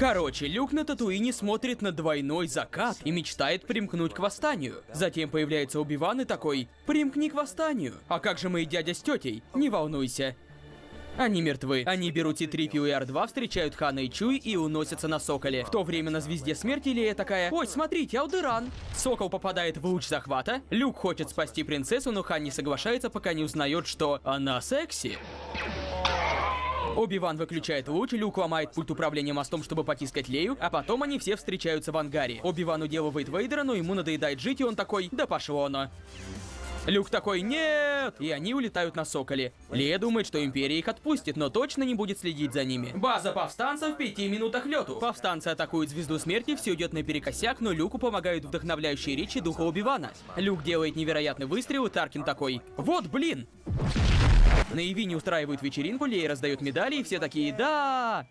Короче, Люк на Татуине смотрит на двойной закат и мечтает примкнуть к восстанию. Затем появляется Убиван и такой «Примкни к восстанию». А как же мои дядя с тетей? Не волнуйся. Они мертвы. Они берут T-3PO и R2, встречают Хана и Чуй и уносятся на Соколе. В то время на Звезде Смерти Лея такая «Ой, смотрите, Алдеран!» Сокол попадает в луч захвата. Люк хочет спасти принцессу, но Хан не соглашается, пока не узнает, что она секси. Оби-Ван выключает луч, Люк ломает пульт управления мостом, чтобы потискать Лею, а потом они все встречаются в ангаре. Оби-Ван уделывает Вейдера, но ему надоедает жить, и он такой «Да пошло оно». Люк такой «Нет!» И они улетают на Соколе. Лея думает, что Империя их отпустит, но точно не будет следить за ними. База повстанцев в пяти минутах лету. Повстанцы атакуют Звезду Смерти, все идет наперекосяк, но Люку помогают вдохновляющие речи духа Убивана. Люк делает невероятный выстрел, и Таркин такой «Вот, блин!» На Ивине устраивают вечеринку, Лея раздает медали, и все такие «Да!»